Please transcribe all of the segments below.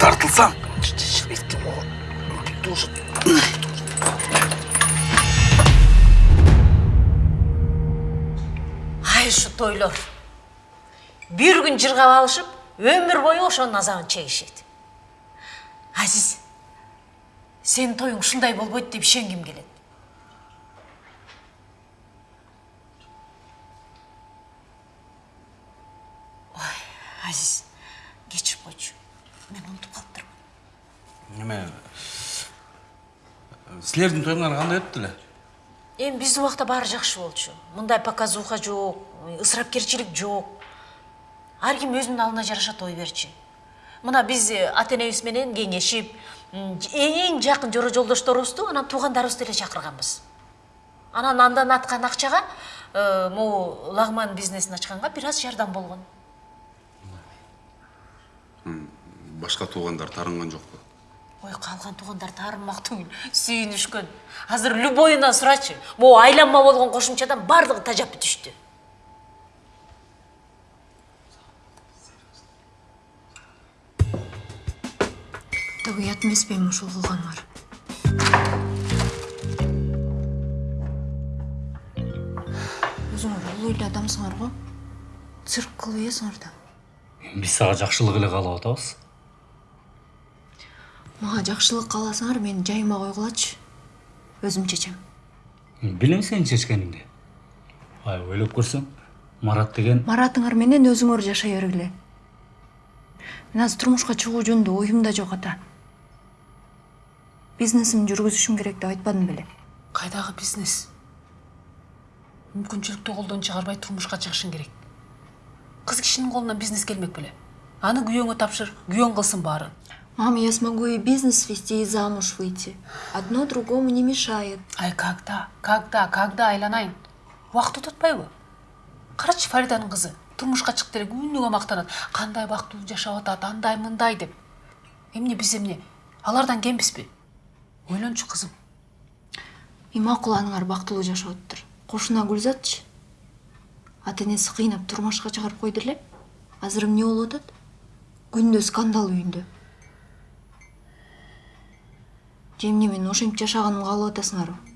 тартылсаң. Ай ушу тойлор. Бир күн жыргап алышып өмүр бою ошонун азабын чегишет. Азиз сенин тоюң ушундай болбойт деп ишенгим келет. Силердин тоюңар кандай өттү эле эми биздин убакта баары жакшы болчу мындай показуха жок ысырапкерчилик жок ар ким өзүнүн алдына жараша той берчү мына биз ата энебиз менен кеңешип эң жакын жора жолдошторубузду анан туугандарыбызды эле чакырганбыз анан андан аткан акчага э, могу лагман бизнесин ачканга бир аз жардам болгон башка туугандар таарынган жокпу ой калган туугандар таарынмак түгүл сүйүнүшкөн азыр любойунан сурачы могу айланма болгон кошумчадан баардыгы тажап бүтүштү так уят эмеспи эми ушул кылганыңар өзүңөр улуу эле адамсыңар го цирк кылып ийесиңар да биз сага жакшылык эле каалап атабыз мага жакшылык кааласаңар мени жайыма койгулачы өзүм чечем билем сенин чечкениңди ай ойлоп көрсөң марат деген маратыңар менен өзүңөр жашай бергиле мен азыр турмушка чыгуу жөнүндө оюм да жок ата. Бизнесимди жүргүзүшүм керек деп айтпадым беле кайдагы бизнес? Мүмкүнчүлүктү колдон чыгарбай турмушка чыгышың керек. Кыз кишинин колунан бизнес келмек беле аны күйөөңө тапшыр күйөөң кылсын баарын мама я смогу и бизнес вести и замуж выйти. Одно другому не мешает. Ай когда? Когда? Когда айланайын убакыт өтүп атпайбы карачы фариданын кызы турмушка чыкты эле күнүгө мактанат кандай бактылуу жашап атат андай мындай деп. Эмне биз эмне алардан кембизби ойлончу кызым и макул аныңар бактылуу жашап атыптыр кошуна гүлзатчы ата энеси кыйнап турмушка чыгарып койду эле азыр эмне болуп атат күндө скандал үйүндө же эмне менин ошентип жашаганымды каалап атасыңарбы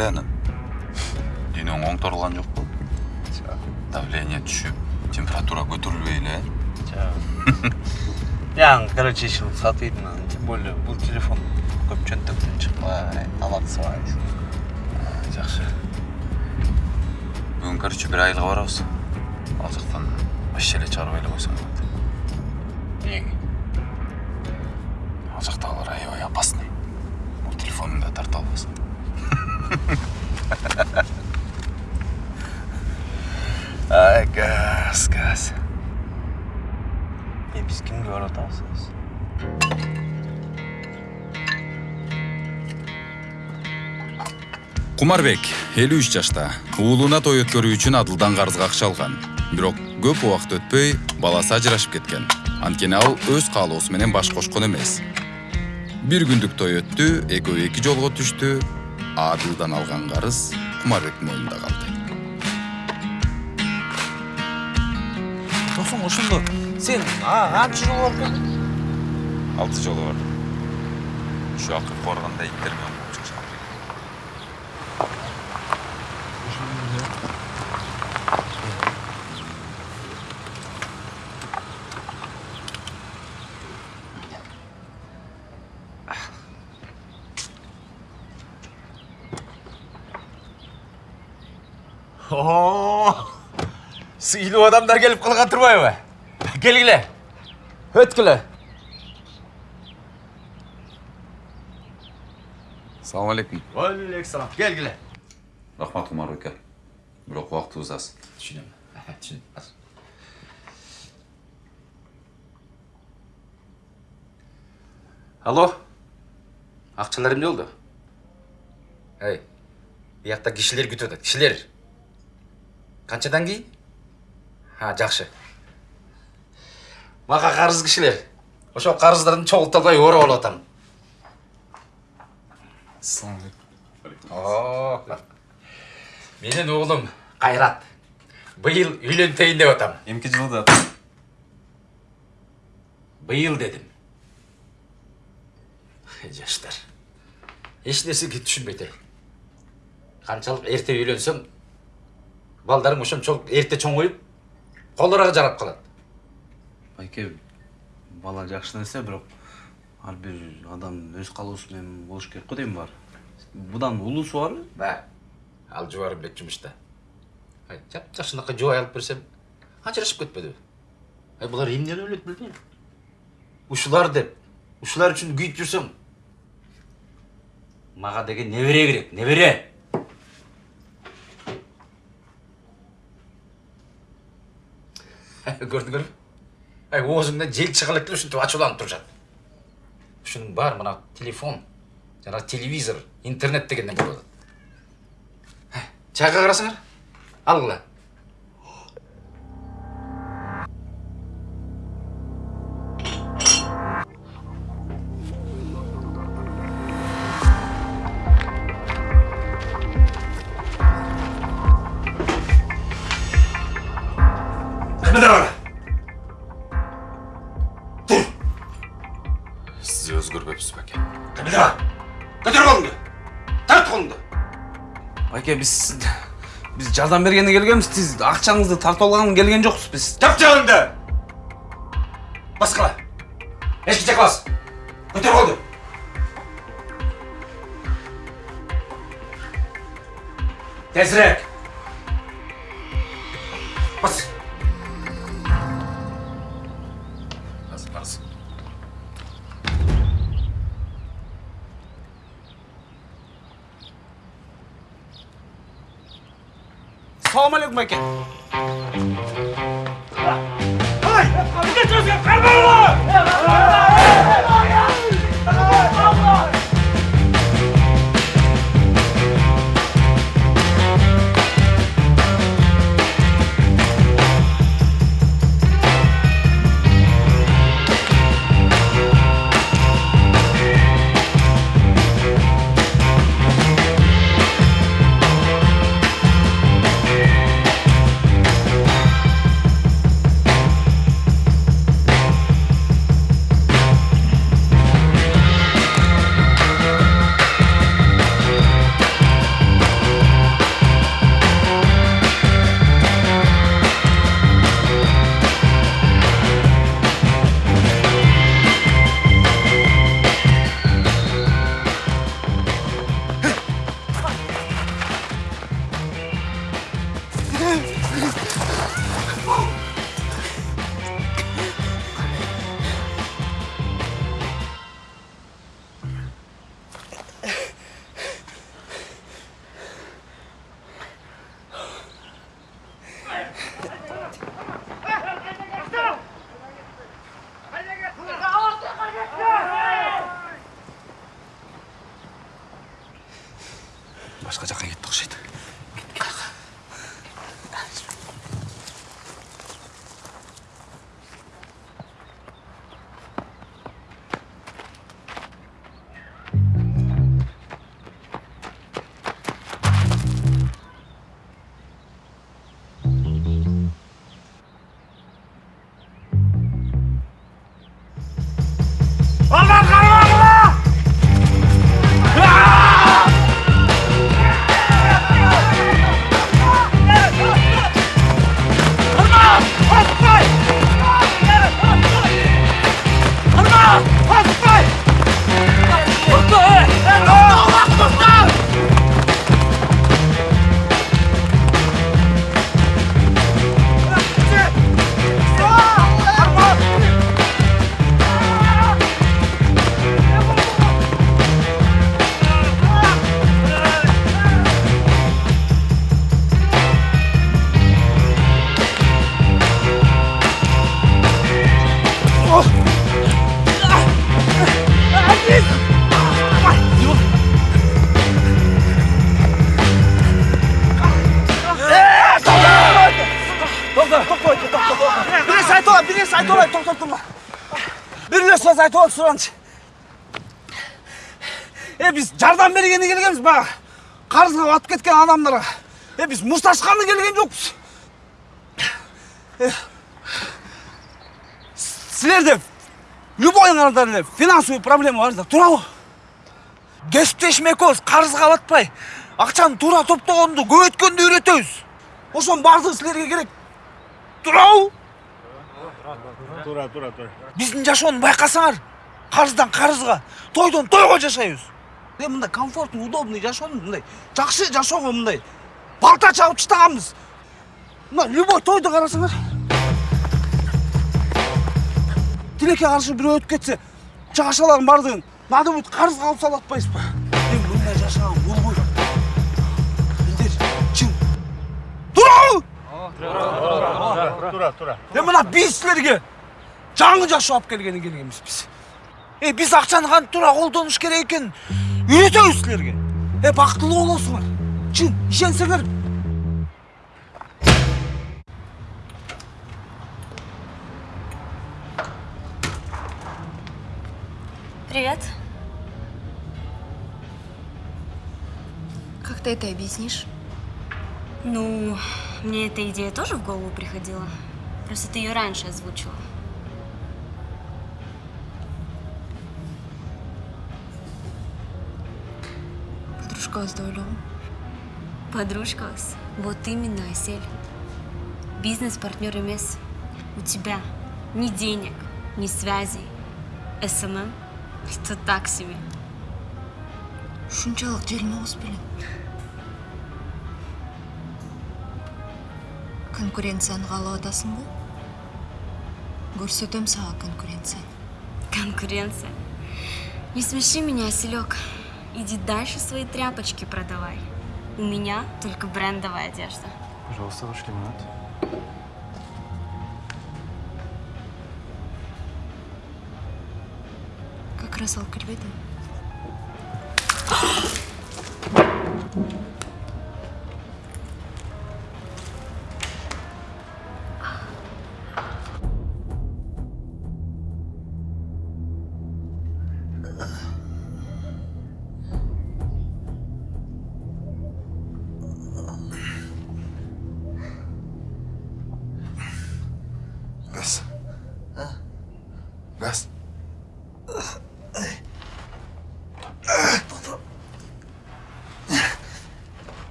е кандай анан дүйнөң оңторулган жокпу давление түшүп температура эле э яң короче сатыйдын анан тем более бул телефон көп чөнтөктөн чыкпай талатсыбай жакшы бүгүн короче бир айылга барабыз ал жактан вообще чыгарбай эле койсоң болот эмнеге ал жактагылар аябай опасный. Бул телефонуңду да тарта албасын ай газ газ. Э биз кимге барып атабыз? Кумарбек элүү үч жашта. Уулуна той өткөрүү үчүн адылдан карызга акча алган. Бирок көп убакыт өтпөй баласы ажырашып кеткен. Анткени ал өз каалоосу менен баш кошкон эмес. Бир күндүк той өттү экөө эки жолго түштү адылдан алган карыз кумарбектин мойнунда калды досуң ошондо сен анча жолу барып келдиң алты жолу бардым ушу акыркы барганда сыйлуу адамдар келип калган турбайбы келгиле өткүлө салам алейкум Алейкумсалам. Келгиле. рахмат кумарбек ака бирок убактыбыз аз Түшүнөм. Түшүнөм. алло? Акчалар эмне болду эй биякта кишилер күтүп атат кишилер канчадан кийин а жакшы мага карыз кишилер ошол карыздарды чогулта албай ооруп алып атам О, менин уулум кайрат быйыл үйлөнтөйүн деп атам. Эмки жылда быйыл дедим жаштар. Эч нерсеге түшүнбөйт эй канчалык эрте үйлөнсөң балдарың ошончолук колдорого жарап калат Байке бала жакшы нерсе, бирок ар бир адам өз менен болуш керек го дейм бар. Будан улуусу барбы? ба ал жубарымбек жумушта ай жап жакшынакай жубай алып берсем ажырашып кетпедиби ай булар эмнени ойлойт билбейм ушулар деп ушулар үчүн күйүп жүрсөң мага деген небере керек небере көрдүңөрбү ай оозуңдан жел чыга элек эле ушинтип ачууланып турушат ушунун баары мына телефон жана телевизор интернет дегенден болуп атат чайга карасыңар алгыла Байке биз биз жардам бергенге келгенбиз. Сиз акчаңызды тартып алган келген жокпуз биз. жап жагыңды ай тоқтап тұрма бір үлес сөз айтып отыр сұраншы е біз жардам бергені келгенбіз баға қарызға батып кеткен адамдарға е біз мұсташқаны келген жоқпыз. Сілерде любойыңарда эле финансовый проблема бар да туурабы кесиптешим экөөбүз карызга батпай акчаны туура топтогонду көбөйткөндү үйрөтөбүз ошонун баардыгы силерге керек. Туурабы тура тура тура. Биздин жашоону байкасаңар карыздан карызга тойдон тойго жашайбыз. Е мындай комфортный удобный жашоону мындай жакшы жашоого мындай балта чабып таштаганбыз мына любой тойду карасаңар. Тилекке каршы бирөө өтүп кетсе чыгашалардын баардыгын надо будет карызга алып салып атпайбызбы эми мындай жашаган болбойт билдир чын. Туурабы тура тура. Е мына биз силерге жаңы жашоо алып келгени келгенбиз биз е биз акчаны кантип туура колдонуш керек экенин үйрөтөбүз силерге е бактылуу болосуңар чын ишенсеңер Привет. Как ты это объяснишь? Ну, мне эта идея тоже в голову приходила. Просто ты ее раньше озвучила. Подружкos подружка, Подружкos. Вот именно, Осель. Бизнес-партнер МС. У тебя ни денег, ни связей. СММ эм эм? – это так себе. Шунчалық дерьмо успели. Конкуренцияны қалы атасын бұл? Көрсетем саға конкуренция. Конкуренция? Не смеши меня, Оселек. Иди дальше свои тряпочки продавай. У меня только брендовая одежда. пожалуйста ваш лимонад Как раз алып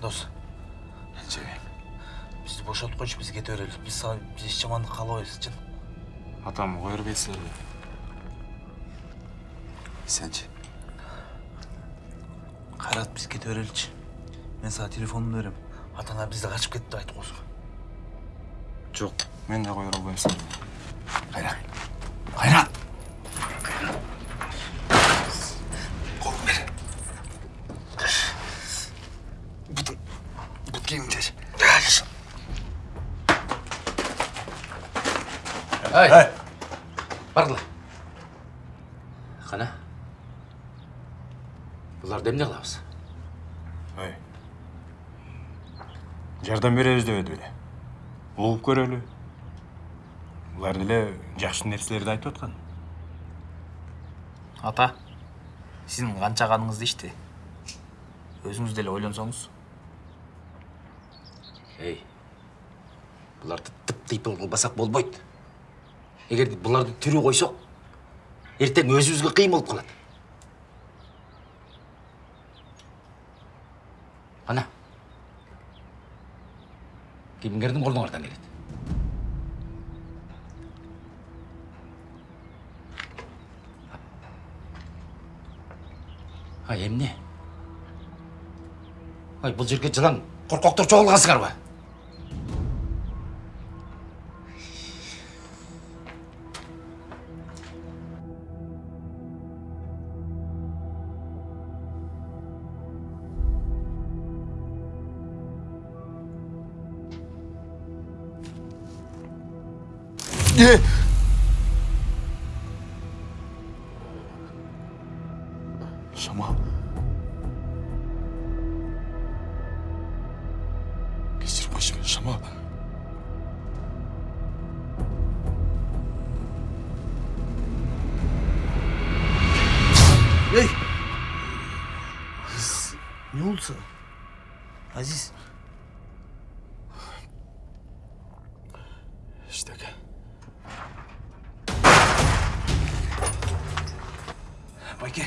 дос бизди бошотуп койчу биз кете берели биз сага эч жамандык каалабайбыз чын атам кое бербейт силерге Сенчи. кайрат биз кете береличи мен сага телефонумду берем ата ана бизди качып кетти деп айтып койсуң жок мен кое албайм силерге Кайрат. Кайрат. Колун бер. Бутун. Бут кийимиңди чеч. ай бардыла кана буларды эмне кылабыз ой жардам беребиз дебеди беле угуп көрөлү. Булар деле жакшы нерселерди айтып аткан. Ата сіздің қаншағаныңызды ішті өзіңіз деле ойлансаңыз ей буларды тып тыйпыл кылбасак болбойт. Эгер буларды тирүү койсок эртең өзүбүзгө кыйын болуп калат. Ана кимдердин колуңардан келет. Ай эмне ай бул жерге жылаң коркоктор чогулгансыңарбы Е! Ештеңе. байке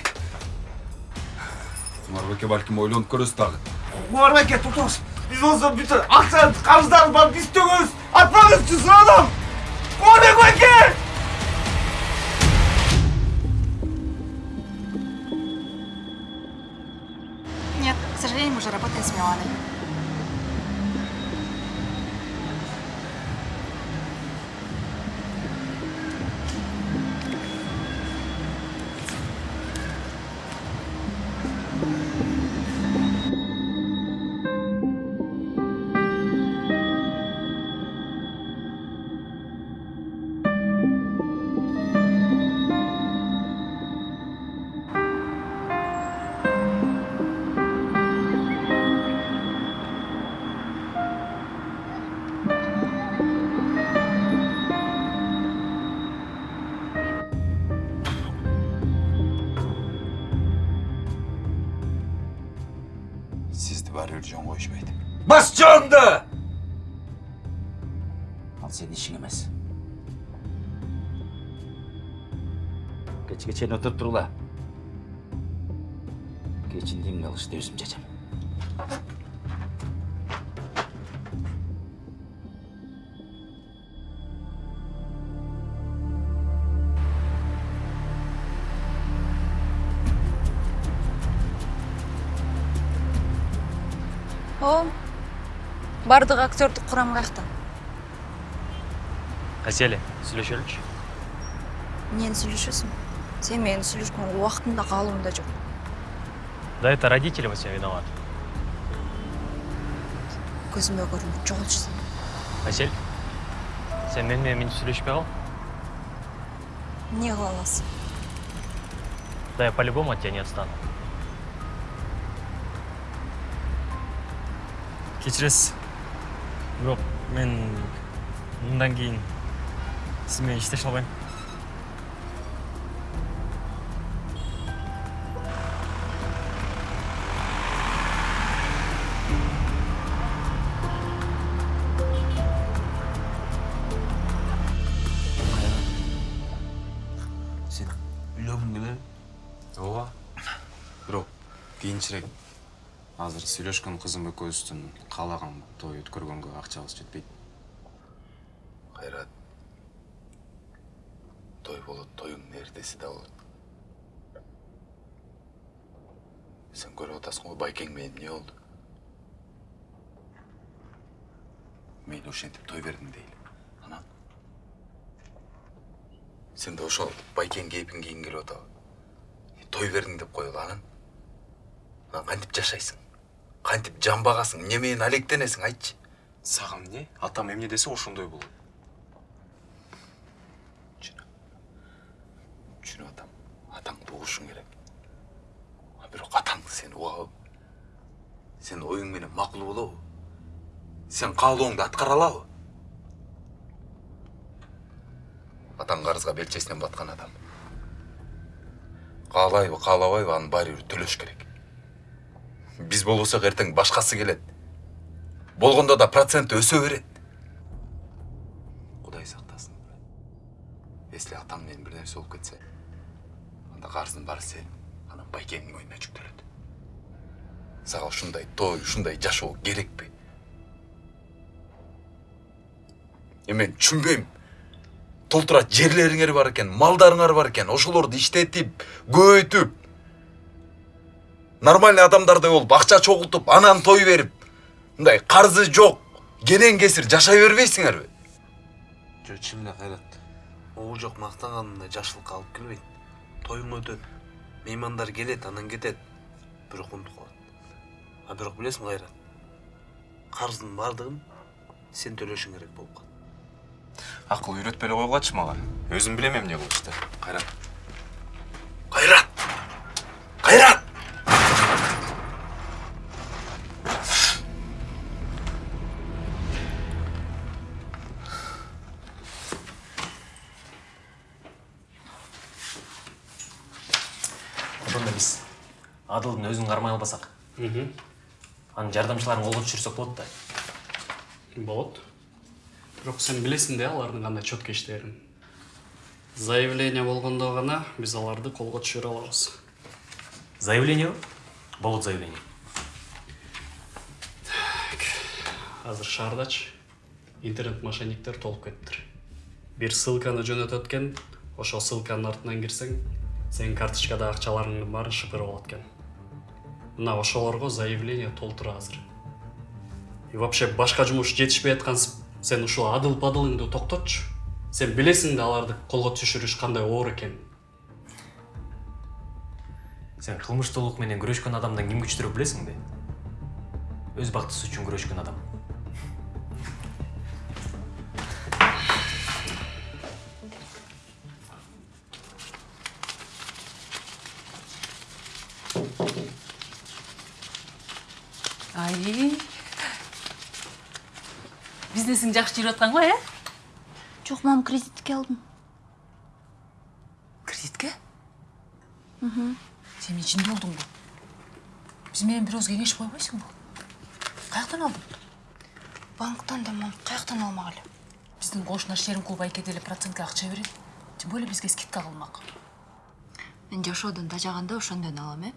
құмарбеке бәлкім ойланып көресіз тағы құмар байке тоқтаңыз біз осы бүйтіп ақша қарыздарын барып біз төгеміз атпаңыз жүз адам құмарбек байке Нет, к сожалению, мы уже работаем с Миланой. Сізді бәрібір жөн қойышпайды. бас жанды ал сенің ішің емес кечке чейин отырып тургула кечин эмне кылышты өзүм чечем О, бардық актердік құрам қаяқта. Әселі, сөйлешелікші. Нені сөйлешесің? Сен мені сөйлешкен уақытында қалуымда жоқ. Да это родители во всем виноваты. Көзіме көрініп жоғалшысың. Әсел, сен менімен мен сөйлеспей қал. Не қыла аласың? Да я по-любому от тебя не отстану. кешіресіз жоқ мен мұндан кейін сізбен ештеңе алмаймын сен үйлөнгүң келе ооба. Бирок кийинчерээк азыр сүйлөшкөн кызым экөөбүздүн каалаган той өткөргөнгө акчабыз жетпейт Қайрат. Той болот, тойдун эртеси да болот. Сен көрүп атасың ғой байкең менен эмне болду? Мейли ошентип той бердим дейли. Анан сен да ошол байкең кейпин кийгиң келип атабы? Той бердиң деп коелу анан. Анан кантип жашайсың? Кантип жан багасың? Эмне менен алектенесиң айтчы. сага эмне атам эмне десе ошондой болот түшүнүп атам. Атаңды угушуң керек. А бирок атаң сени угабы сен оюң менен макул болобу сен каалооңду аткара алабы атаң карызга белчесинен баткан адам. Каалайбы каалабайбы аны баары бир төлөш керек. Биз болбосок эртең башкасы келет. Болгондо да проценти өсө берет. Кудай сактасын. Если атаң менен бир нерсе болуп кетсе анда карыздын баары сенин анан байкеңдин мойнуна жүктөлөт. Сага ушундай той ушундай жашоо керекпи? Эми мен түшүнбөйм. Толтура жерлериңер бар экен малдарыңар бар экен ошолорду иштетип көбөйтүп нормальный адамдардай болуп акча чогултуп анан той берип мындай карзы жок кенен кесир жашай бербейсиңерби жо чын эле кайрат могу жок мактанганында жакшылыкка алып келбейт тоюң өтөт меймандар келет анан кетет бирок унутуп калат а бирок билесиңби кайрат карыздын баардыгын сен төлөшүң керек болуп калат акыл үйрөтпөй эле койгулачы мага өзүм билем эмне кылышты кайрат ошондо биз адылдын өзүн кармай албасак анын жардамчыларын колго түшүрсөк болот да. Болот. Бирок сен билесиң да алардын кандай четко иштерин заявление болгондо гана биз аларды колго түшүрө алабыз. Заявлениеби болот заявление азыр шаардачы интернет мошенниктер толуп кетиптир. Бир ссылканы жөнөтөт экен ошол ссылканын артынан кирсең сенин карточкада акчаларыңдын баарын шыпырып алат экен. Мына ошолорго заявление толтура азыр. И вообще башка жумуш жетишпей аткан сен ушул адыл падылыңды токтотчу. Сен билесиң да аларды колго түшүрүш кандай оор экенин сен кылмыштуулук менен күрөшкөн адамдан ким күчтүүрөөк билесиң да өз бактысы үчүн күрөшкөн адам. Ай бизнесиң жакшы жүрүп аткан го э жок мам кредитке алдым кредитке сен эмне жинди болдуңбу биз менен бир ооз кеңешип койбойсуңбу каяктан алдың банктан да мам каяктан алмак эле биздин кошуна шерим клуб айке деле процентке акча берет тем более бизге скидка кылмак мен жашоодон тажаганда ошондон алам э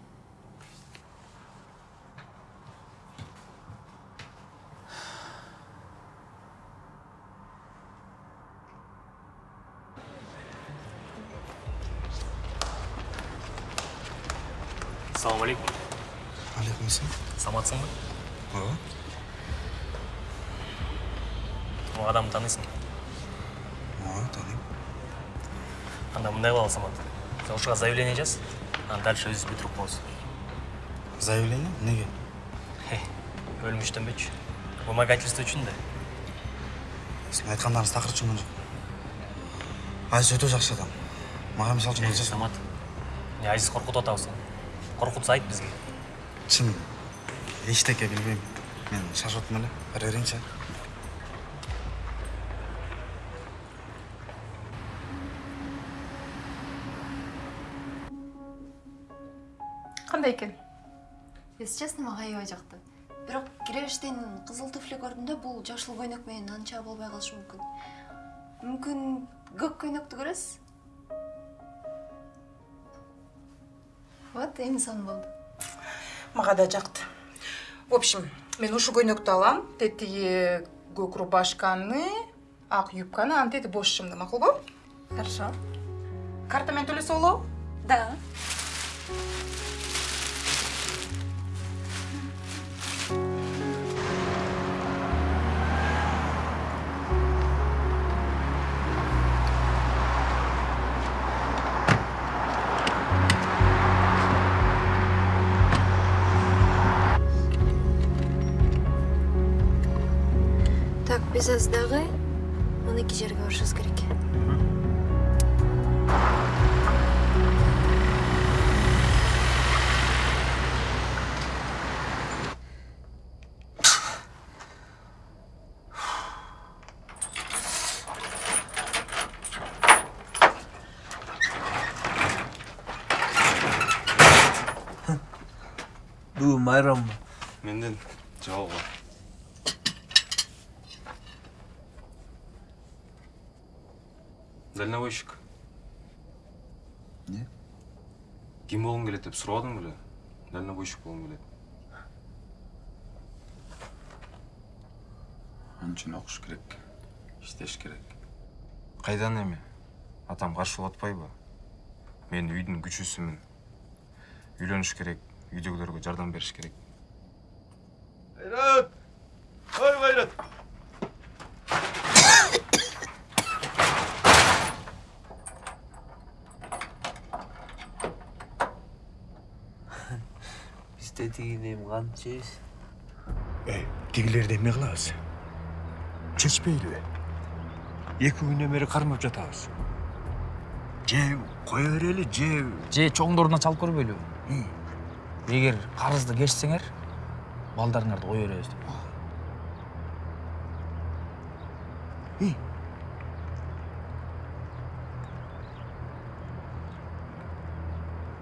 саламу алейкум алейкум ассалам саламатсыңбы ооба могу адамды тааныйсың ооба тааныйм анда мындай кылалы самат ушуга заявление жаз анан дальше өзүбүз бүтүрүп коебуз. Заявление? Эмнеге өлүмүштөнбөчү вымогательство үчүн да. Сіздің айтқандарыңыз тақыр түсінген жоқ айзиз өте жақсы адам. Маған мысалы үшін Эй, самат эмне айзиз коркутуп атабыз коркутса айт бизге шын ештеңе білмеймін мен шаршап отырмын эле. Бара берейінші кандай экен если честно мага аябай жакты бирок киребештен кызыл туфли көрдүм да бул жашыл көйнөк менен анча болбой калышы мүмкүн мүмкүн көк көйнөктү көрөсүз вот эми сон болду мага да жакты в общем мен ушул көйнөктү алам тетиги көк рубашканы ак юбканы анан тети бош шымды макулбу хорошо. Карта менен төлөсө болобу Да. Так азыр дагы мынакей жерге барышыбыз керек келет деп сурабадың беле? Дальнобойщик болгум келет Анын үчүн окуш керек иштеш керек. Кайдан эми? Атам каршы болуп атпайбы мен үйдүн күчүүсүмүн үйлөнүш керек үйдөгүлөргө жардам бериш керек. Кайрат! Ой, Кайрат! Тетигин эми жейбиз эй тигилерди эмне кылабыз чечпейлиби эки күнүнөн бери кармап жатабыз же кое берели же же чоңдоруна чалып көрбөйлү эгер карызды кечсеңер балдарыңарды кое беребиз деп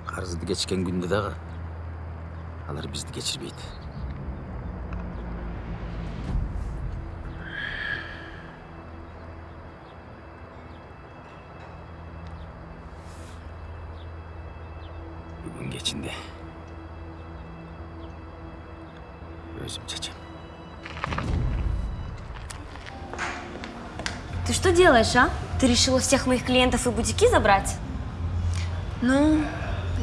карызды кечкен күндө дагы алар бизди кечирбейт бүгүн кечинде өзүм чечем Ты что делаешь, а? Ты решила всех моих клиентов и бутики забрать? Ну,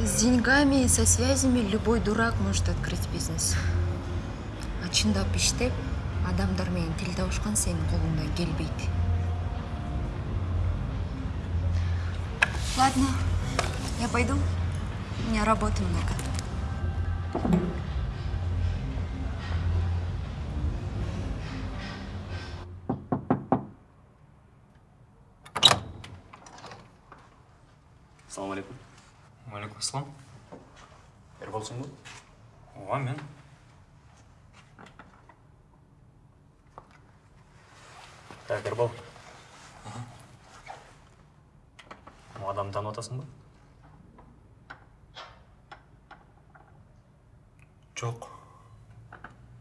с деньгами и со связями любой дурак может открыть бизнес. А чындап иштеп, адамдар менен тил табышкан сенин колуңдан келбейт. Ладно, я пойду. У меня работы много. Ол адамды танып атасың ба жок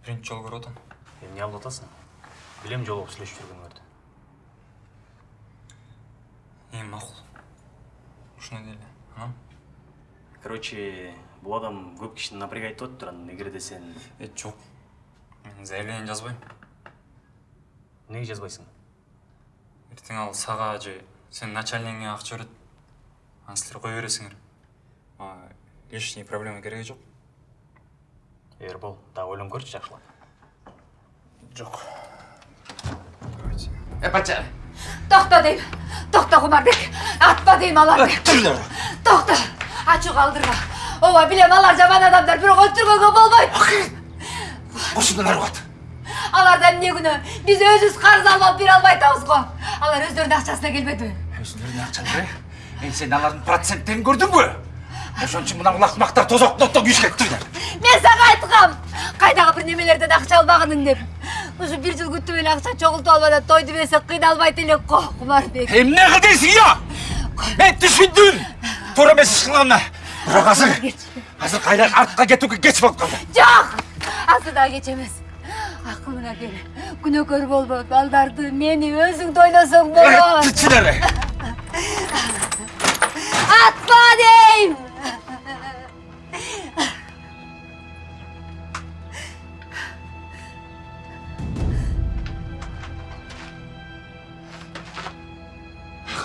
биринчи жолу көрүп атам эмне кылып атасың билем жолугуп сүйлөшүп жүргөңөрдү эми макул ушуну дейли анан короче бул адам көп кишини напрягать этип атыптыр анан эгерде сен э жок мен заявление жазбайм эмнеге жазбайсың ертең ал сага же сенин начальнигиңе акча берет кое бересиңер мага лишний проблема кереги жок ербол дагы ойлонуп көрчү жакшылап жок э патча Тоқта дейм. Тоқта Құмарбек. Атпа дейм аларды. Тоқта. Ачу қалдырма. Ооба билем алар жаман адамдар, бирок өлтүргөнгө болбойт. ошондон аргат Алардан эмне күнөө? Биз өзүбүз карыз алып алып бере албай атабыз го. Алар өздөрүнүн акчасына келбедиби? өзүлөрүнүн акчаны эми сен алардын проценттерин көрдүңбү ошон үчүн мына улакмактар тозок ноттон күйүшкөн туруңдар Мен сага айткам. Кайдагы бир немелерден акча албагының деп. Ушу бир жыл күтүп эле акча чогултуп албада тойду берсе кыйналбайт элек го, Құмарбек. эмне кыл дейсиң я мен түшүндүм туура эмес иш кылганына бирок азыр азыр кайда артка кетүүгө кеч болуп калды Жок! Асы да кеч эмес. Акылыңа кел. Күнөөкөр болбо. Балдарды, мени өзүң дойлосоң болот. түчүлөр Атпа дейм!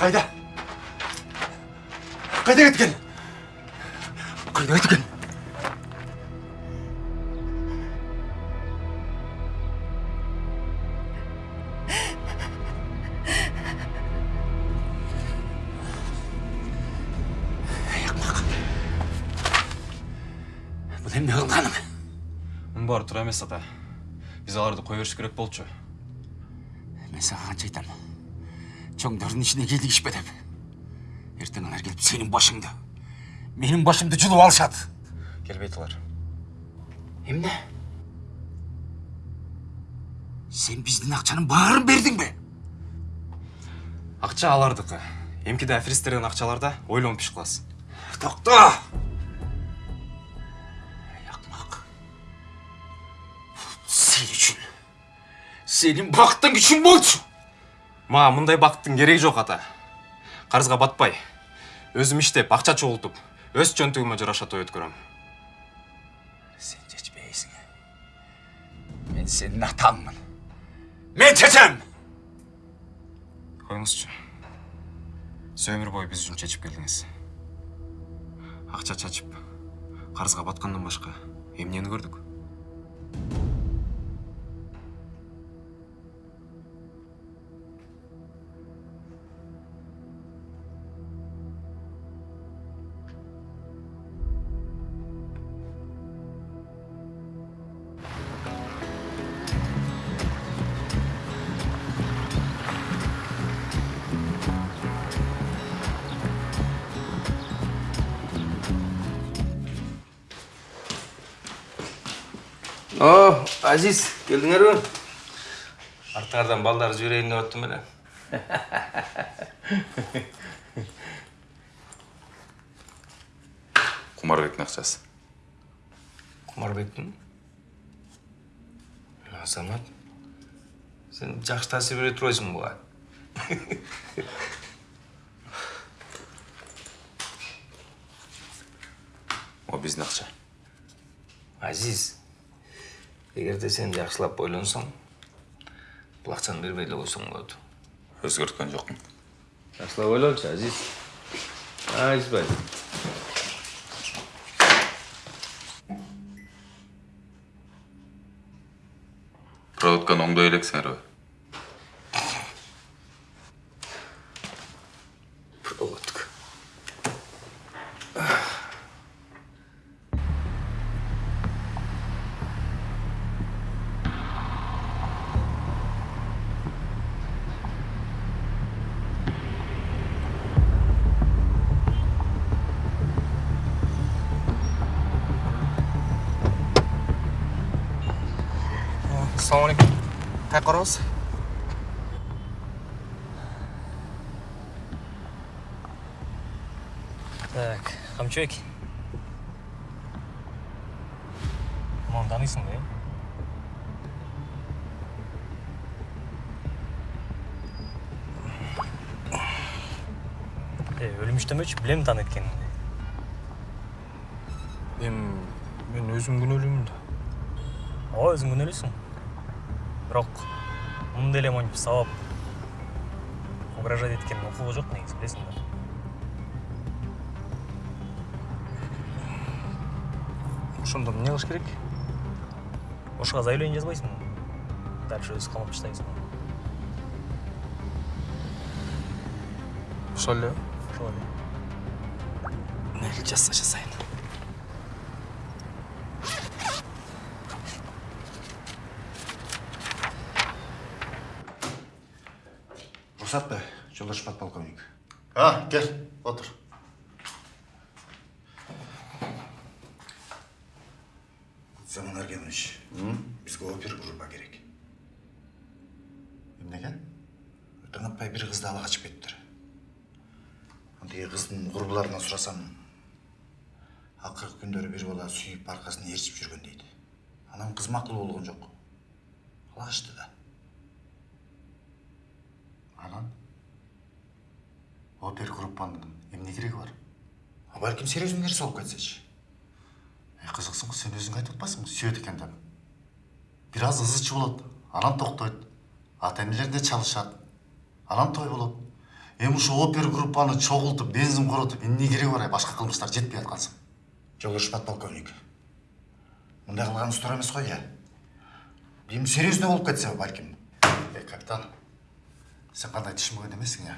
кайда кайда кеткен кайда кеткен эмес ата биз аларды кое бериш керек болчу мен сага канча айтам чоңдордун ичине кийлигишпе деп эртең алар келип сенин башыңды менин башымды жулуп алышат келбейт алар эмне сен биздин акчанын баарын бердиң бе акча алардыкы эмкиде аферисттердин акчаларда ойлонуп иш кыласың токто сенин бактың күчүң болчу мага мындай бакыттын кереги жок ата. Карызга батпай. Өзүм иштеп акча чогултуп өз чөнтүгүмө жараша той өткөрөм. Сен чечпейсиң мен сенин атаңмын мен чечем коюңузчу сиз өмүр бою биз үчүн чечип келдиңиз акча чачып карызга баткандан башка эмнени көрдүк Азиз, келдіңер бе? Артыңардан балдар жіберейін деп оттым эле. кумарбектин акчасы Құмарбектің? Азамат, сен жақсы таасир бере турбайсың буга. о биздин акча Азиз, эгерде сен жакшылап ойлонсоң, бул акчаны бербей эле койсоң болот. өзгөрткөн жокмун Жакшылап ойлончу, Азиз. Азизбай. проводканы оңдой элексиңерби қарабыз Так, қамчыбек. Мынаны танисың ба, е? Е, өлүмүш демечи, билем таанып эткениңди. эми мен өзім күнөөлүүмүн да ооба өзүң күнөөлүүсүң бирок мындай эле монтип сабап угрожать эткен укугу жок негизи билесиң да ошондо эмне кылыш керек ошого заявление жазбайсыңбы дальше өзү камап таштайсың ошол эле ошол эле мейли жазса жазайын рұқсат па жолдаш подполковник а кел отыр. Заман аргенович бізге опер группа керек. Эмнеге тыңатпай бир кызды ала качып кетиптир тиги кыздын курбуларынан сурасам акыркы күндөрү бир бала сүйүп аркасын ээрчип жүргөн дейт анан кыз макул болгон жок ала качты да анан опер группанын эмне кереги бар? А балким серьезный нерсе болуп кетсечи? Эй, кызыксың го сен өзүң айтып атпайсыңбы сүйөт экен деп. Бир аз ызы болот анан токтойт ата энелер чалышат анан той болот. Эми ушу опер группаны чогултуп бензин коротуп эмне кереги бар? Башка кылмыштар жетпей аткансың жолдош подполковник мындай кылганыңыз туура эмес го э? Эми серьезный болуп кетсе балким эй капитан сен кандай түшүнбөгөн эмессиң э?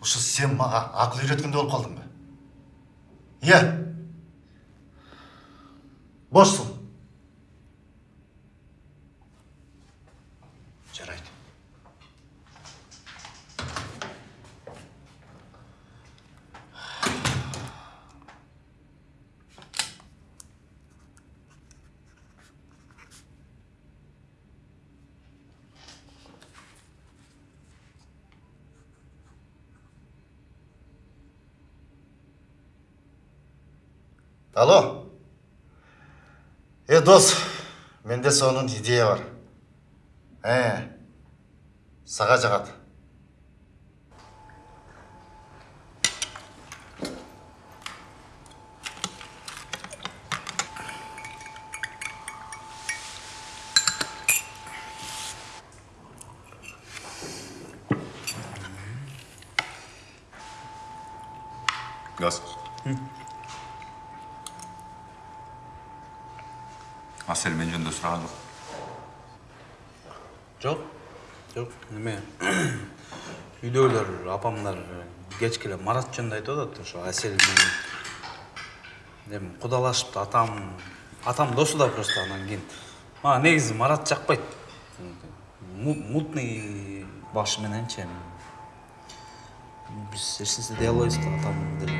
Ушу сен мага акыл үйрөткөндөй болуп калдыңбы? Э бошсуң жарайт алло. Е дос менде сонун идея бар. Ә сага жагат газ асель мен жөнүндө сураган жок жок жок эме үйдөгүлөр апамдар кечке эле марат жөнүндө айтып атат ошо асель менен. Эми кудалашыптыр атам атам досу да просто анан кийин. Мага негизи марат жакпайт Му- мутный башы мененчи эми. Биз эч нерсе дей албайбыз да атам деле